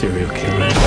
serial killer.